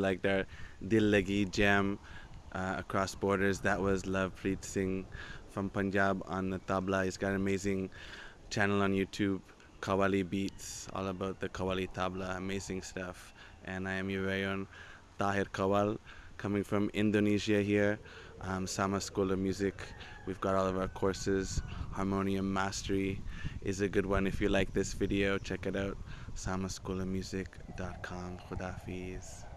Like their Dillegi jam uh, across borders. That was Love Lovepreet Singh from Punjab on the tabla. He's got an amazing channel on YouTube, Kawali Beats, all about the Kawali tabla, amazing stuff. And I am your very own Tahir Qawwal, coming from Indonesia here, um, Sama School of Music. We've got all of our courses. Harmonium Mastery is a good one. If you like this video, check it out. samaschoolofmusic.com. Khudafiz.